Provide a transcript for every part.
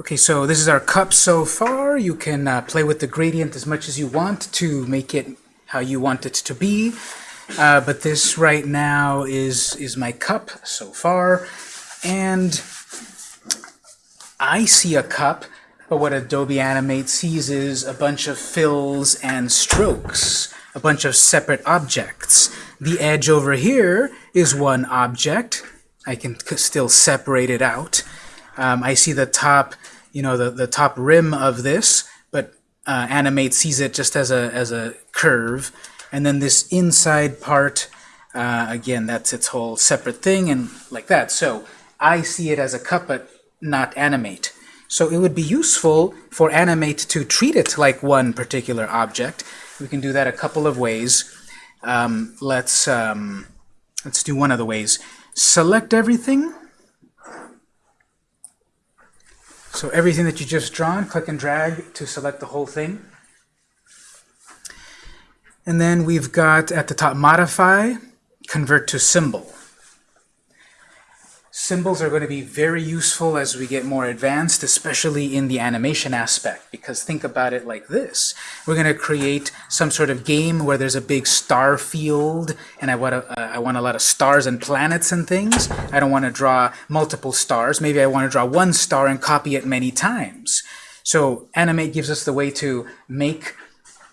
Okay, so this is our cup so far. You can uh, play with the gradient as much as you want to make it how you want it to be. Uh, but this right now is, is my cup so far. And I see a cup, but what Adobe Animate sees is a bunch of fills and strokes, a bunch of separate objects. The edge over here is one object. I can still separate it out. Um, I see the top, you know, the, the top rim of this, but uh, Animate sees it just as a, as a curve. And then this inside part, uh, again, that's its whole separate thing and like that. So I see it as a cup, but not Animate. So it would be useful for Animate to treat it like one particular object. We can do that a couple of ways. Um, let's, um, let's do one of the ways. Select everything So everything that you just drawn, click and drag to select the whole thing. And then we've got at the top modify, convert to symbol. Symbols are going to be very useful as we get more advanced, especially in the animation aspect, because think about it like this. We're going to create some sort of game where there's a big star field, and I want, a, uh, I want a lot of stars and planets and things. I don't want to draw multiple stars. Maybe I want to draw one star and copy it many times. So Animate gives us the way to make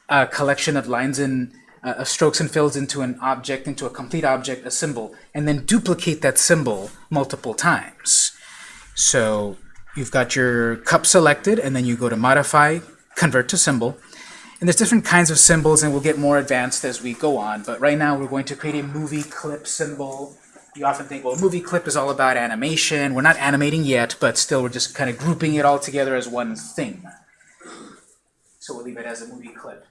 a collection of lines in uh, strokes and fills into an object, into a complete object, a symbol, and then duplicate that symbol multiple times. So you've got your cup selected, and then you go to Modify, Convert to Symbol. And there's different kinds of symbols, and we'll get more advanced as we go on. But right now we're going to create a movie clip symbol. You often think, well, movie clip is all about animation. We're not animating yet, but still we're just kind of grouping it all together as one thing. So we'll leave it as a movie clip.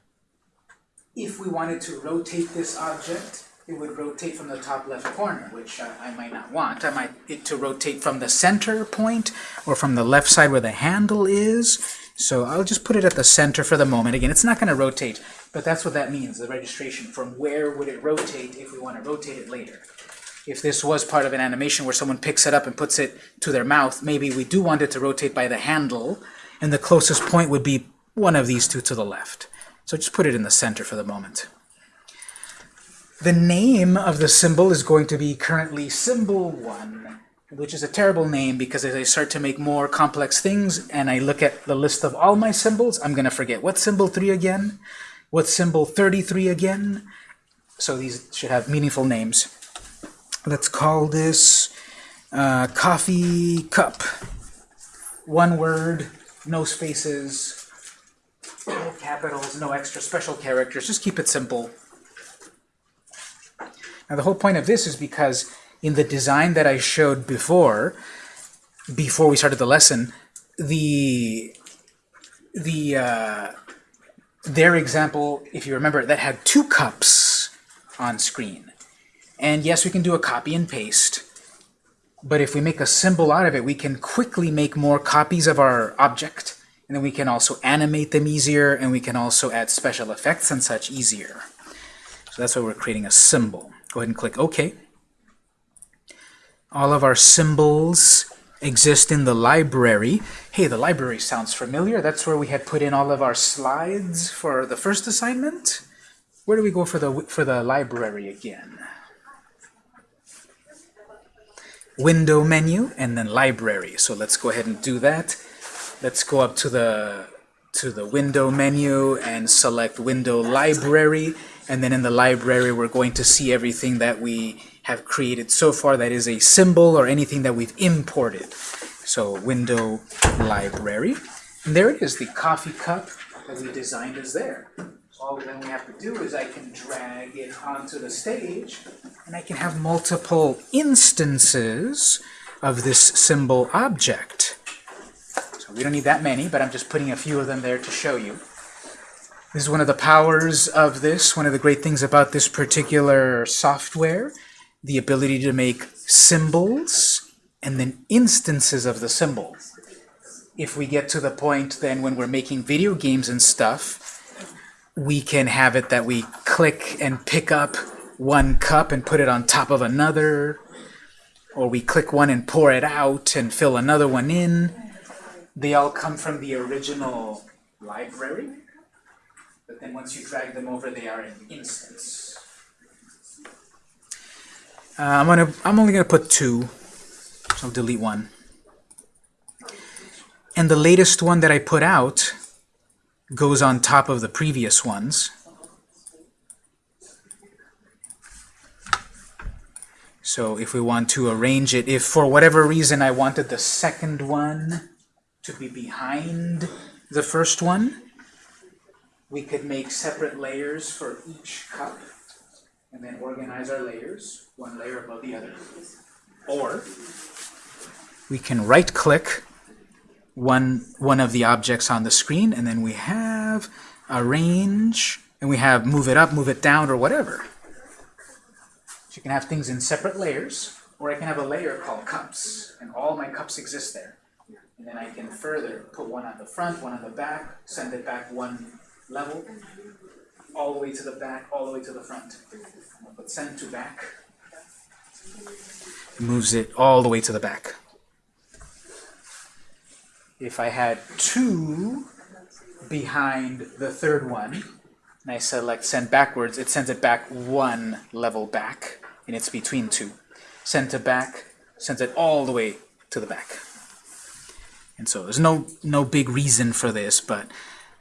If we wanted to rotate this object, it would rotate from the top left corner, which I, might not want. I might it to rotate from the center point or from the left side where the handle is. So I'll just put it at the center for the moment. Again, it's not going to rotate, but that's what that means, the registration. From where would it rotate if we want to rotate it later? If this was part of an animation where someone picks it up and puts it to their mouth, maybe we do want it to rotate by the handle, and the closest point would be one of these two to the left. So just put it in the center for the moment. The name of the symbol is going to be currently symbol 1, which is a terrible name because as I start to make more complex things and I look at the list of all my symbols, I'm going to forget. what symbol 3 again? what symbol 33 again? So these should have meaningful names. Let's call this uh, coffee cup. One word, no spaces, capitals, no extra special characters, just keep it simple. Now the whole point of this is because in the design that I showed before, before we started the lesson, the the uh, their example, if you remember, that had two cups on screen. And yes, we can do a copy and paste, but if we make a symbol out of it, we can quickly make more copies of our object and then we can also animate them easier, and we can also add special effects and such easier. So that's why we're creating a symbol. Go ahead and click OK. All of our symbols exist in the library. Hey, the library sounds familiar. That's where we had put in all of our slides for the first assignment. Where do we go for the for the library again? Window menu and then library. So let's go ahead and do that. Let's go up to the to the window menu and select window library. And then in the library we're going to see everything that we have created so far that is a symbol or anything that we've imported. So window library. And there it is the coffee cup that we designed is there. All then we have to do is I can drag it onto the stage and I can have multiple instances of this symbol object we don't need that many, but I'm just putting a few of them there to show you. This is one of the powers of this, one of the great things about this particular software, the ability to make symbols and then instances of the symbol. If we get to the point then when we're making video games and stuff, we can have it that we click and pick up one cup and put it on top of another, or we click one and pour it out and fill another one in they all come from the original library, but then once you drag them over, they are an instance. Uh, I'm gonna. I'm only gonna put two. So I'll delete one. And the latest one that I put out goes on top of the previous ones. So if we want to arrange it, if for whatever reason I wanted the second one to be behind the first one, we could make separate layers for each cup and then organize our layers, one layer above the other. Or we can right-click one, one of the objects on the screen, and then we have arrange, and we have move it up, move it down, or whatever. So you can have things in separate layers, or I can have a layer called cups, and all my cups exist there. And then I can further put one on the front, one on the back, send it back one level, all the way to the back, all the way to the front. I'll put send to back. Moves it all the way to the back. If I had two behind the third one, and I select send backwards, it sends it back one level back, and it's between two. Send to back, sends it all the way to the back. And so there's no, no big reason for this, but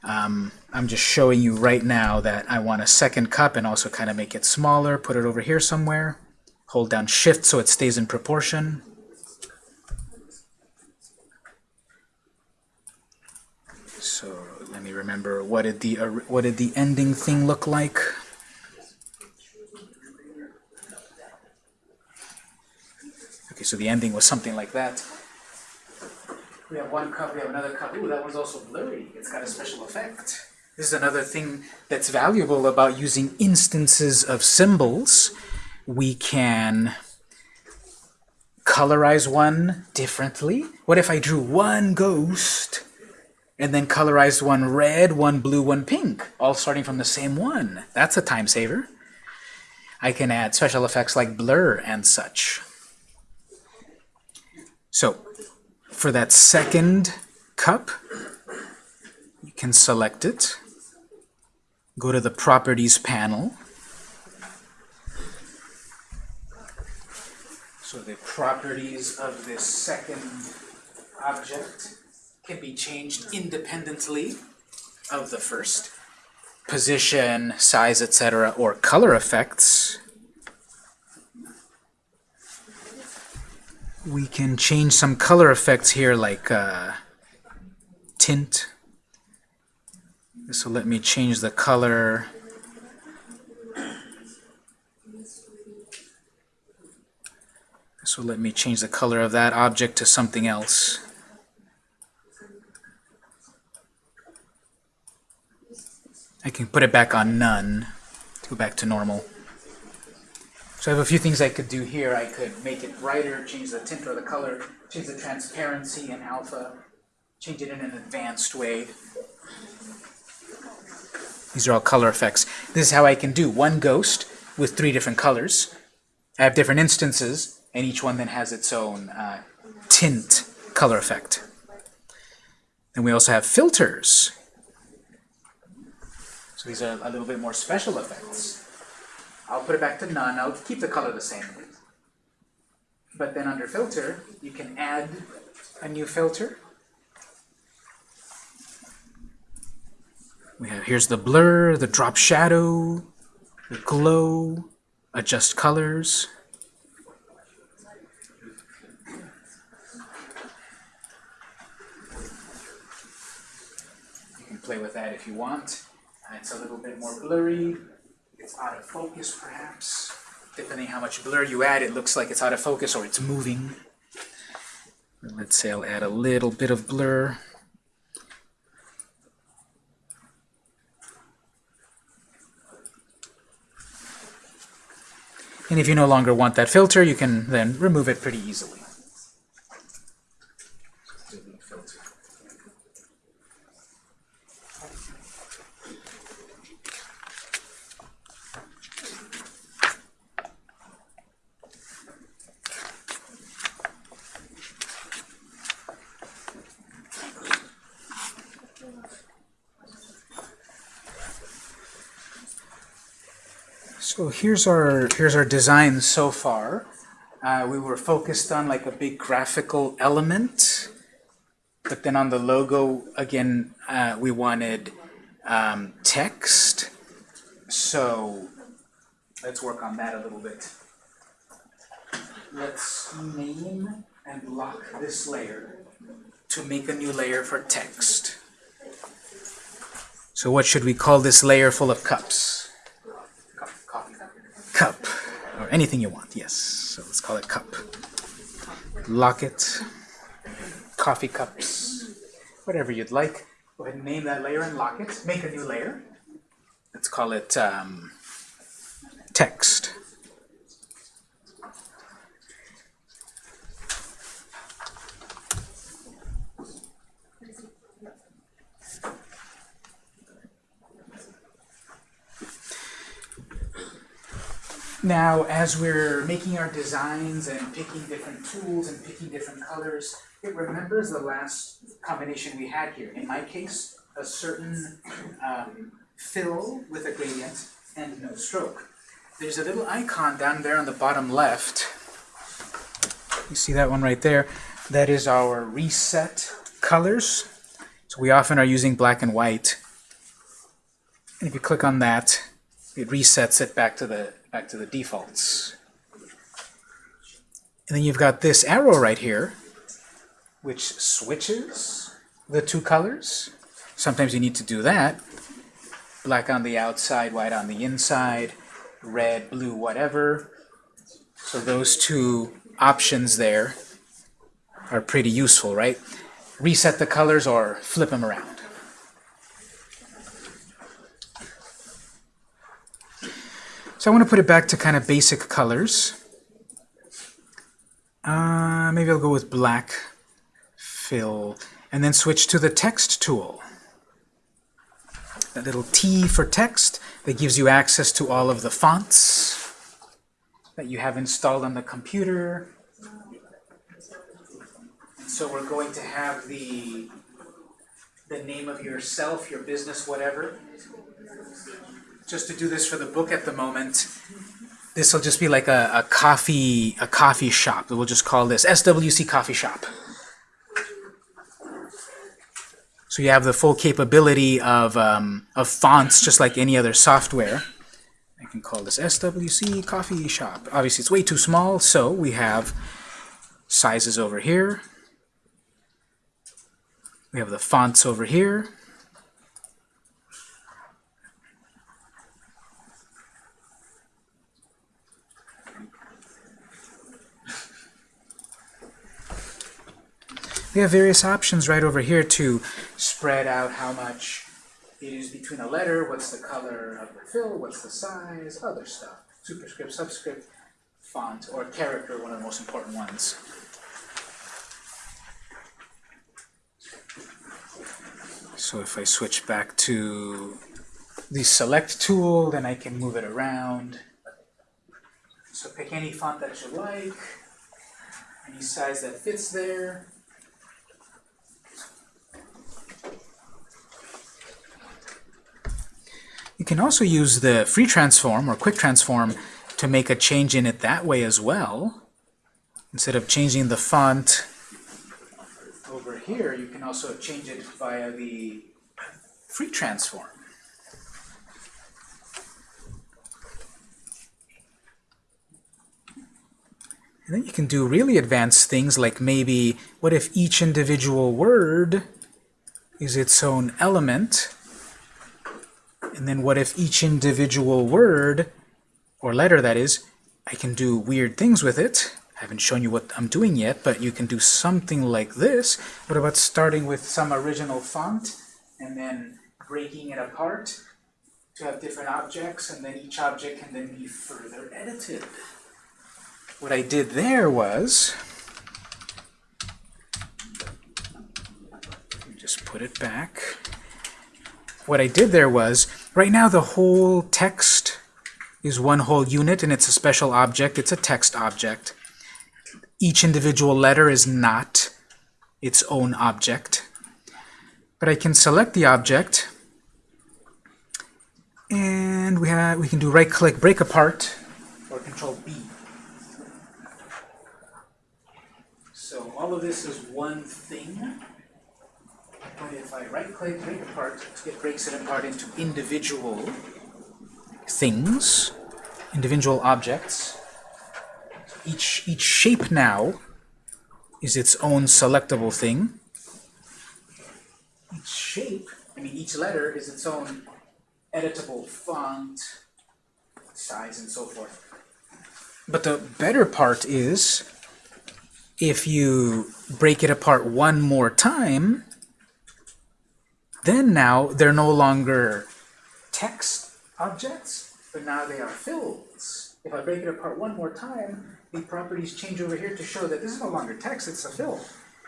um, I'm just showing you right now that I want a second cup and also kind of make it smaller, put it over here somewhere. Hold down shift so it stays in proportion. So let me remember what did the what did the ending thing look like? Okay, so the ending was something like that. We have one cup, we have another cup. Ooh, that one's also blurry. It's got a special effect. This is another thing that's valuable about using instances of symbols. We can colorize one differently. What if I drew one ghost and then colorized one red, one blue, one pink, all starting from the same one? That's a time saver. I can add special effects like blur and such. So, for that second cup, you can select it, go to the Properties panel. So the properties of this second object can be changed independently of the first. Position, size, etc., or color effects we can change some color effects here like uh, tint. So let me change the color. So let me change the color of that object to something else. I can put it back on none to go back to normal. So I have a few things I could do here. I could make it brighter, change the tint or the color, change the transparency in alpha, change it in an advanced way. These are all color effects. This is how I can do one ghost with three different colors. I have different instances, and each one then has its own uh, tint color effect. And we also have filters. So these are a little bit more special effects. I'll put it back to none. I'll keep the color the same. But then under filter, you can add a new filter. We have here's the blur, the drop shadow, the glow, adjust colors. You can play with that if you want. It's a little bit more blurry it's out of focus perhaps. Depending how much blur you add, it looks like it's out of focus or it's moving. Let's say I'll add a little bit of blur. And if you no longer want that filter, you can then remove it pretty easily. So here's our here's our design so far. Uh, we were focused on like a big graphical element, but then on the logo again uh, we wanted um, text. So let's work on that a little bit. Let's name and lock this layer to make a new layer for text. So what should we call this layer full of cups? Cup. Or anything you want, yes. So let's call it cup. Lock it. Coffee cups. Whatever you'd like. Go ahead and name that layer and lock it. Make a new layer. Let's call it um, text. Now, as we're making our designs and picking different tools and picking different colors, it remembers the last combination we had here. In my case, a certain um, fill with a gradient and no stroke. There's a little icon down there on the bottom left. You see that one right there? That is our reset colors. So we often are using black and white. And if you click on that, it resets it back to the back to the defaults. And then you've got this arrow right here, which switches the two colors. Sometimes you need to do that. Black on the outside, white on the inside, red, blue, whatever. So those two options there are pretty useful, right? Reset the colors or flip them around. So I want to put it back to kind of basic colors. Uh, maybe I'll go with black fill and then switch to the text tool. That little T for text that gives you access to all of the fonts that you have installed on the computer. So we're going to have the, the name of yourself, your business, whatever, just to do this for the book at the moment, this will just be like a, a coffee a coffee shop. We'll just call this SWC Coffee Shop. So you have the full capability of, um, of fonts just like any other software. I can call this SWC Coffee Shop. Obviously it's way too small, so we have sizes over here. We have the fonts over here. We have various options right over here to spread out how much it is between a letter, what's the color of the fill, what's the size, other stuff. Superscript, subscript, font, or character, one of the most important ones. So if I switch back to the select tool, then I can move it around. So pick any font that you like, any size that fits there. You can also use the free transform or quick transform to make a change in it that way as well. Instead of changing the font over here, you can also change it via the free transform. And then you can do really advanced things like maybe, what if each individual word is its own element? And then what if each individual word, or letter that is, I can do weird things with it. I haven't shown you what I'm doing yet, but you can do something like this. What about starting with some original font and then breaking it apart to have different objects, and then each object can then be further edited. What I did there was, just put it back. What I did there was, Right now the whole text is one whole unit and it's a special object. It's a text object. Each individual letter is not its own object. But I can select the object and we have we can do right click break apart or control B. So all of this is one thing. But if I right click break apart, it breaks it apart into individual things, individual objects. Each each shape now is its own selectable thing. Each shape, I mean each letter is its own editable font, size, and so forth. But the better part is, if you break it apart one more time, then now they're no longer text objects, but now they are fills. If I break it apart one more time, the properties change over here to show that this is no longer text, it's a fill.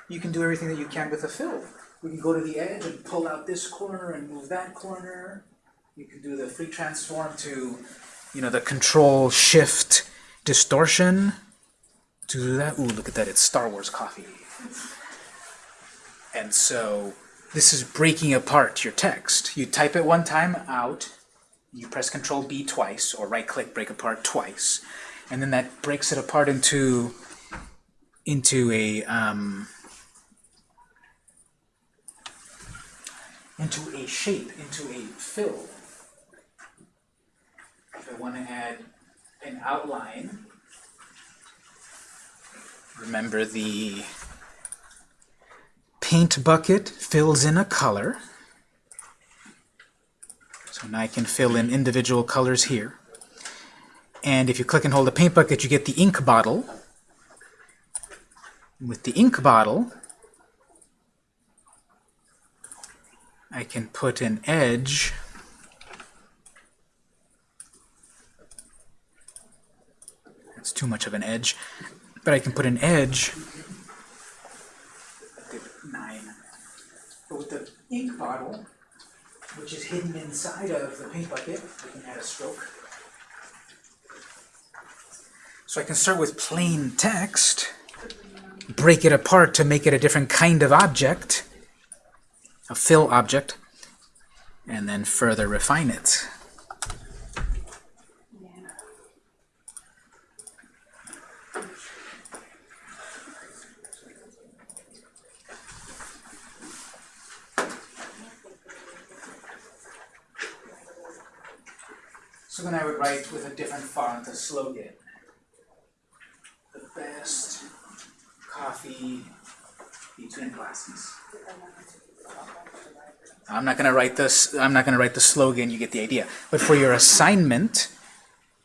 You can do everything that you can with a fill. We can go to the edge and pull out this corner and move that corner. You can do the free transform to, you know, the control shift distortion. To do that, ooh, look at that, it's Star Wars coffee. And so this is breaking apart your text. You type it one time out, you press Control B twice, or right click break apart twice, and then that breaks it apart into into a um, into a shape, into a fill. If I want to add an outline, remember the paint bucket fills in a color. So now I can fill in individual colors here. And if you click and hold the paint bucket, you get the ink bottle. With the ink bottle, I can put an edge That's too much of an edge. But I can put an edge But with the ink bottle, which is hidden inside of the paint bucket, we can add a stroke. So I can start with plain text, break it apart to make it a different kind of object, a fill object, and then further refine it. So then I would write with a different font a slogan. The best coffee between classes. I'm not going to write this. I'm not going to write the slogan. You get the idea. But for your assignment,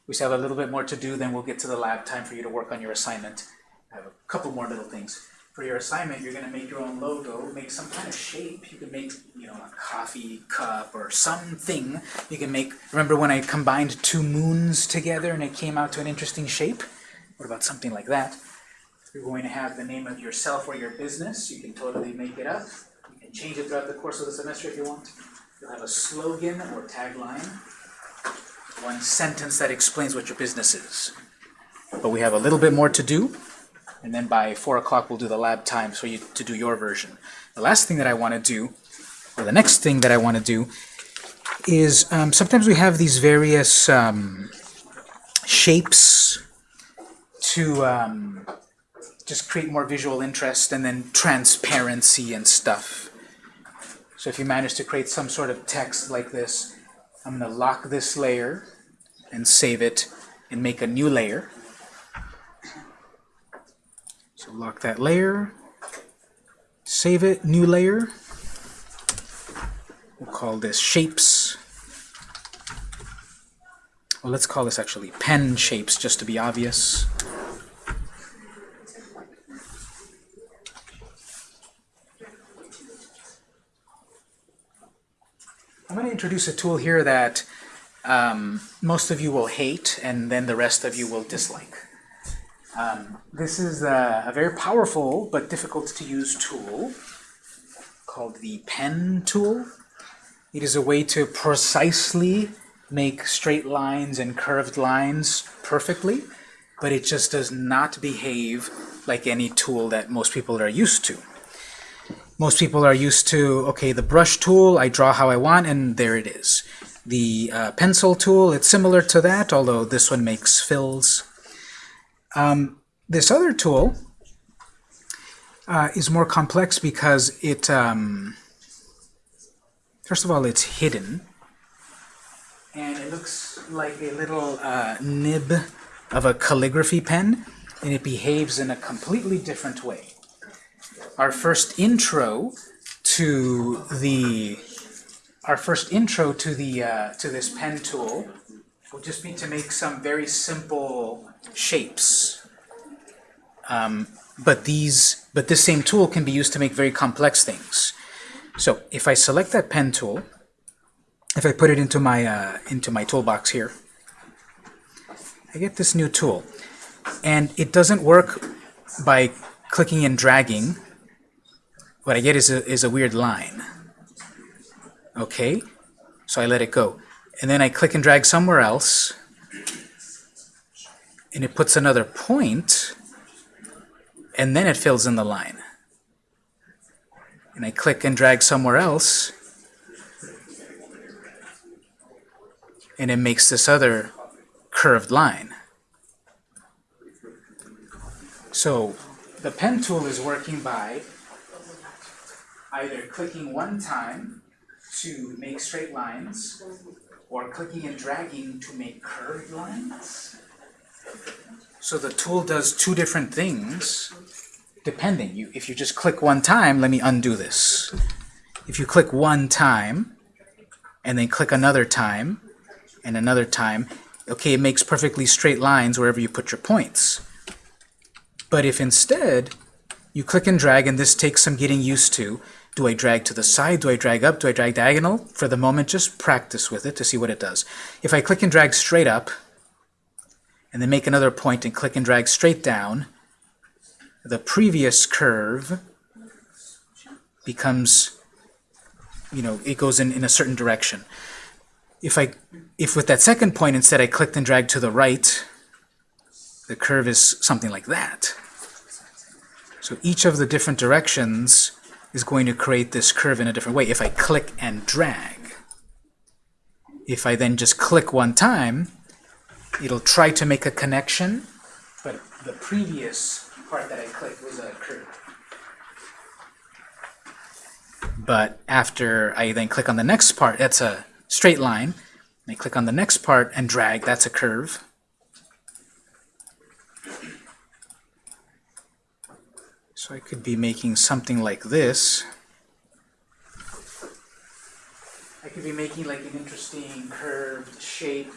we still have a little bit more to do. Then we'll get to the lab time for you to work on your assignment. I have a couple more little things. For your assignment, you're going to make your own logo, make some kind of shape. You can make, you know, a coffee cup or something. You can make. Remember when I combined two moons together and it came out to an interesting shape? What about something like that? You're going to have the name of yourself or your business. You can totally make it up. You can change it throughout the course of the semester if you want. You'll have a slogan or tagline. One sentence that explains what your business is. But we have a little bit more to do. And then by 4 o'clock we'll do the lab time for you to do your version. The last thing that I want to do, or the next thing that I want to do, is um, sometimes we have these various um, shapes to um, just create more visual interest and then transparency and stuff. So if you manage to create some sort of text like this, I'm going to lock this layer and save it and make a new layer. So lock that layer, save it, new layer. We'll call this shapes. Well, let's call this actually pen shapes just to be obvious. I'm going to introduce a tool here that um, most of you will hate and then the rest of you will dislike. Um, this is a, a, very powerful but difficult to use tool called the pen tool. It is a way to precisely make straight lines and curved lines perfectly, but it just does not behave like any tool that most people are used to. Most people are used to, okay, the brush tool, I draw how I want, and there it is. the uh, pencil tool. It's similar to that, although this one makes fills. Um, this other tool uh, is more complex because it, um, first of all, it's hidden. And it looks like a little uh, nib of a calligraphy pen, and it behaves in a completely different way. Our first intro to the our first intro to the uh, to this pen tool will just be to make some very simple shapes. Um, but these but this same tool can be used to make very complex things. So if I select that pen tool, if I put it into my uh, into my toolbox here, I get this new tool, and it doesn't work by clicking and dragging. What I get is a is a weird line. Okay, so I let it go, and then I click and drag somewhere else, and it puts another point, and then it fills in the line. And I click and drag somewhere else, and it makes this other curved line. So the pen tool is working by either clicking one time to make straight lines, or clicking and dragging to make curved lines. So the tool does two different things, depending. You, if you just click one time, let me undo this. If you click one time, and then click another time, and another time, okay, it makes perfectly straight lines wherever you put your points. But if instead you click and drag, and this takes some getting used to, do I drag to the side? Do I drag up? Do I drag diagonal? For the moment, just practice with it to see what it does. If I click and drag straight up, and then make another point and click and drag straight down, the previous curve becomes, you know, it goes in, in a certain direction. If I, if with that second point instead I clicked and dragged to the right, the curve is something like that. So each of the different directions is going to create this curve in a different way if I click and drag. If I then just click one time, it'll try to make a connection, but the previous part that I clicked was a curve. But after I then click on the next part, that's a straight line, I click on the next part and drag, that's a curve. So I could be making something like this. I could be making like an interesting curved shape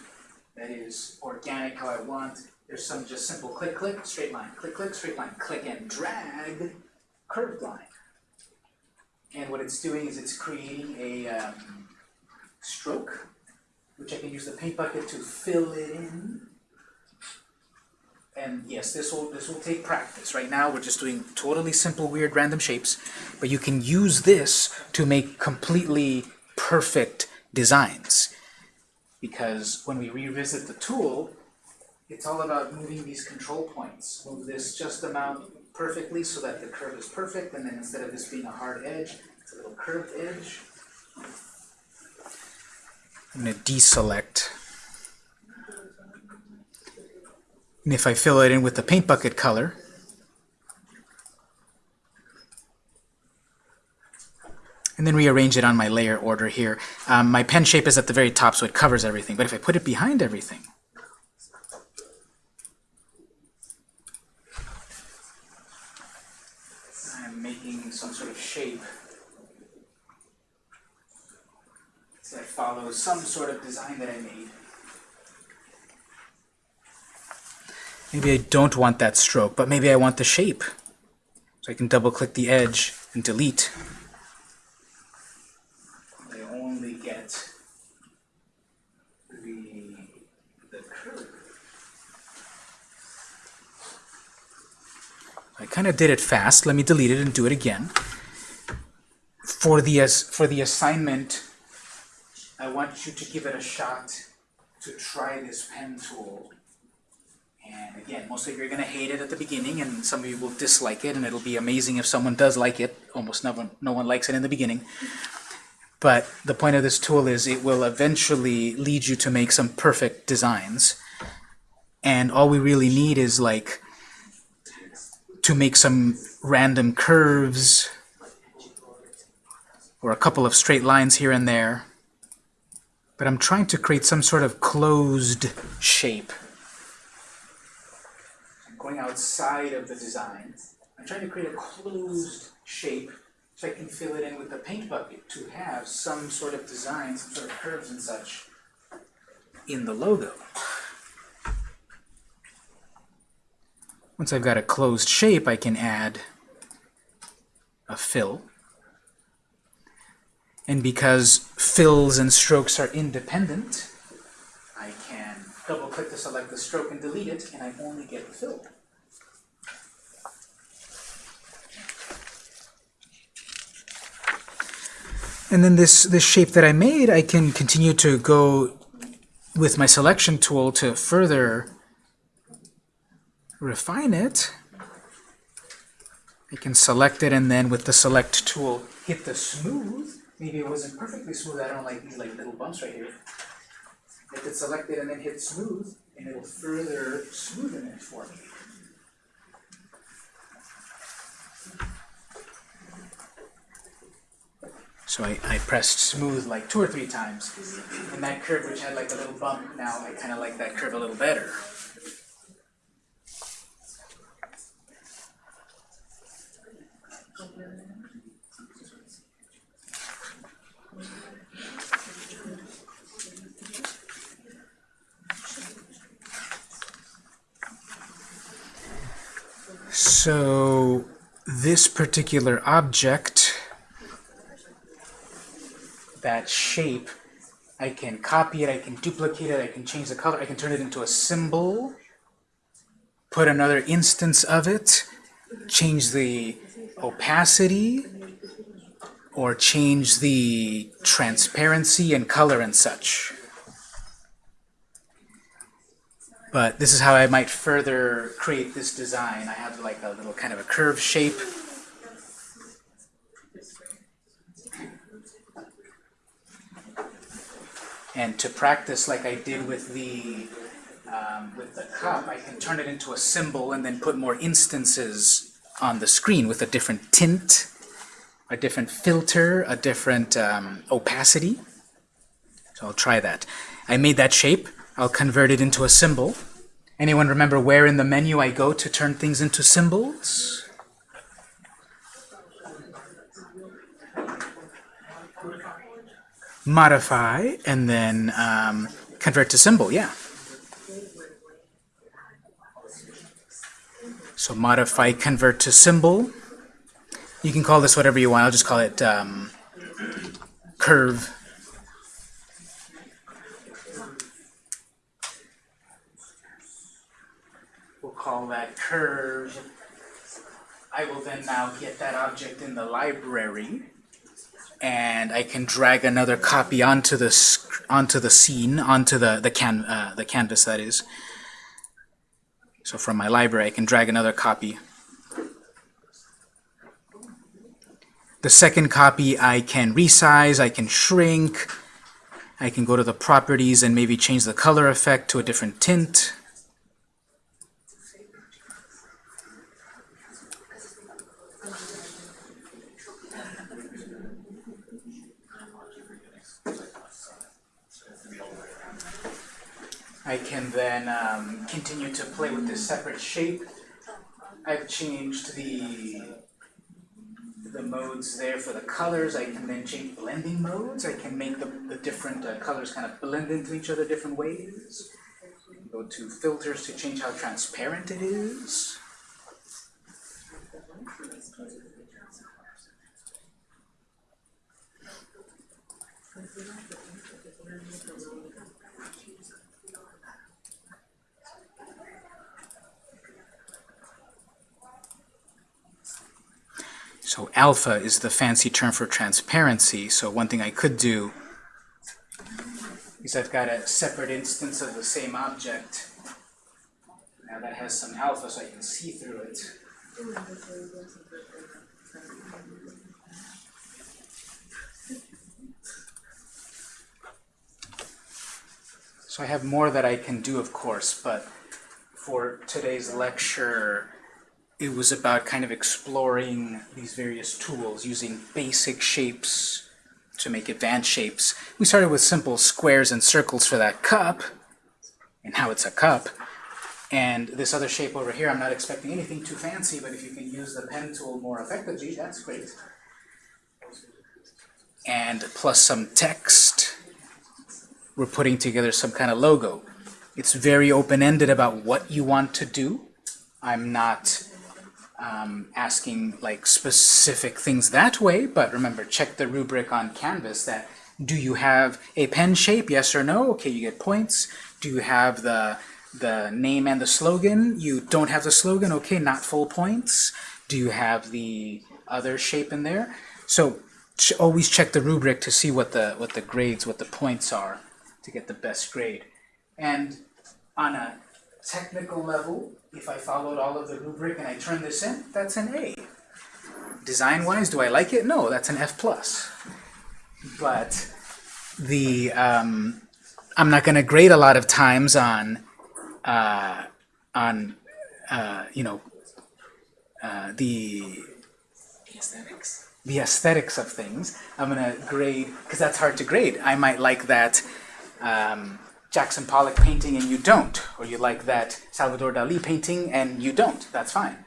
that is organic how I want. There's some just simple click, click, straight line, click, click, straight line, click and drag, curved line. And what it's doing is it's creating a um, stroke, which I can use the paint bucket to fill it in. And yes, this will this will take practice. Right now we're just doing totally simple, weird, random shapes, but you can use this to make completely perfect designs. Because when we revisit the tool, it's all about moving these control points. Move this just amount perfectly so that the curve is perfect, and then instead of this being a hard edge, it's a little curved edge. I'm going to deselect. And if I fill it in with the paint bucket color, and then rearrange it on my layer order here. Um, my pen shape is at the very top, so it covers everything. But if I put it behind everything, I'm making some sort of shape that follows some sort of design that I made. Maybe I don't want that stroke, but maybe I want the shape. So I can double click the edge and delete. I only get the, the curve. I kind of did it fast. Let me delete it and do it again. For the, as for the assignment, I want you to give it a shot to try this pen tool. Again, most of you are going to hate it at the beginning, and some of you will dislike it, and it'll be amazing if someone does like it. Almost no one, no one likes it in the beginning. but the point of this tool is it will eventually lead you to make some perfect designs. And all we really need is like to make some random curves or a couple of straight lines here and there. But I'm trying to create some sort of closed shape. Going outside of the design. I'm trying to create a closed shape so I can fill it in with the paint bucket to have some sort of design, some sort of curves and such in the logo. Once I've got a closed shape, I can add a fill. And because fills and strokes are independent, can double-click to select the stroke and delete it, and I only get the fill. And then this, this shape that I made, I can continue to go with my selection tool to further refine it. I can select it and then with the select tool hit the smooth. Maybe it wasn't perfectly smooth. I don't like these like little bumps right here. Hit it selected and then hit smooth and it'll further smoothen it for me. So I, I pressed smooth like two or three times. And that curve, which had like a little bump, now I kind of like that curve a little better. So this particular object that shape, I can copy it, I can duplicate it, I can change the color, I can turn it into a symbol, put another instance of it, change the opacity, or change the transparency and color and such. But this is how I might further create this design. I have like a little kind of a curve shape And to practice like I did with the um, with the cup, I can turn it into a symbol and then put more instances on the screen with a different tint, a different filter, a different um, opacity. So I'll try that. I made that shape. I'll convert it into a symbol. Anyone remember where in the menu I go to turn things into symbols? modify, and then um, convert to symbol, yeah. So modify, convert to symbol. You can call this whatever you want. I'll just call it um, curve. Call that curve. I will then now get that object in the library and I can drag another copy onto the onto the scene, onto the the can uh, the canvas that is. So from my library, I can drag another copy. The second copy I can resize, I can shrink, I can go to the properties and maybe change the color effect to a different tint. I can then um, continue to play with this separate shape. I've changed the the modes there for the colors. I can then change blending modes. I can make the, the different uh, colors kind of blend into each other different ways. Go to filters to change how transparent it is. So alpha is the fancy term for transparency. So one thing I could do is I've got a separate instance of the same object. Now that has some alpha, so I can see through it. So I have more that I can do, of course, but for today's lecture, it was about kind of exploring these various tools using basic shapes to make advanced shapes. We started with simple squares and circles for that cup, and how it's a cup. And this other shape over here, I'm not expecting anything too fancy, but if you can use the pen tool more effectively, that's great. And plus some text, we're putting together some kind of logo. It's very open-ended about what you want to do. I'm not um, asking like specific things that way, but remember, check the rubric on Canvas that do you have a pen shape, yes or no? Okay, you get points. Do you have the, the name and the slogan? You don't have the slogan, okay, not full points. Do you have the other shape in there? So always check the rubric to see what the, what the grades, what the points are to get the best grade. And on a technical level, if I followed all of the rubric and I turn this in, that's an A. Design-wise, do I like it? No, that's an F+. plus. But the um, I'm not going to grade a lot of times on uh, on uh, you know uh, the aesthetics. the aesthetics of things. I'm going to grade because that's hard to grade. I might like that um, Jackson Pollock painting and you don't, or you like that Salvador Dali painting and you don't. That's fine.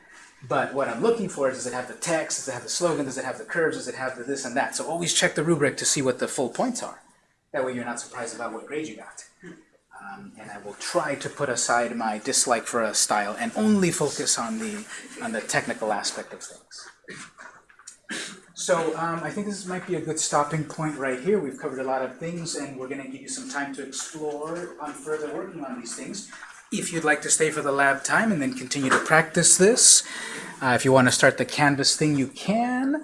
But what I'm looking for is does it have the text, does it have the slogan, does it have the curves, does it have the this and that. So always check the rubric to see what the full points are. That way you're not surprised about what grade you got. Um, and I will try to put aside my dislike for a style and only focus on the on the technical aspect of things. So um, I think this might be a good stopping point right here. We've covered a lot of things, and we're going to give you some time to explore on further working on these things. If you'd like to stay for the lab time and then continue to practice this, uh, if you want to start the Canvas thing, you can.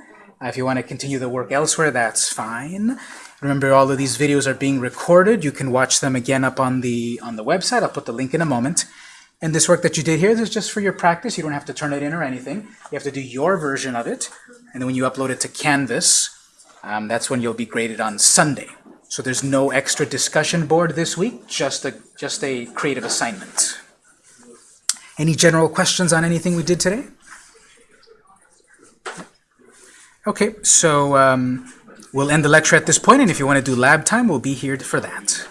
Uh, if you want to continue the work elsewhere, that's fine. Remember, all of these videos are being recorded. You can watch them again up on the on the website. I'll put the link in a moment. And this work that you did here, this is just for your practice. You don't have to turn it in or anything. You have to do your version of it. And then when you upload it to Canvas, um, that's when you'll be graded on Sunday. So there's no extra discussion board this week, just a, just a creative assignment. Any general questions on anything we did today? Okay, so um, we'll end the lecture at this point, and if you want to do lab time, we'll be here for that.